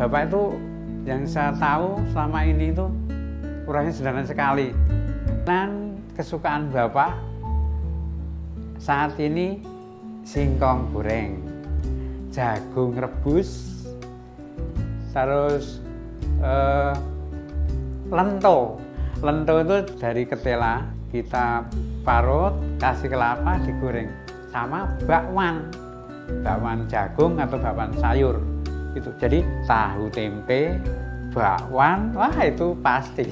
bapak itu yang saya tahu selama ini itu kurangnya sederhana sekali. Dan kesukaan bapak saat ini singkong goreng jagung rebus terus eh, lento. Lento itu dari ketela kita parut kasih kelapa digoreng sama bakwan. Bakwan jagung atau bakwan sayur itu jadi tahu tempe bakwan wah itu pasti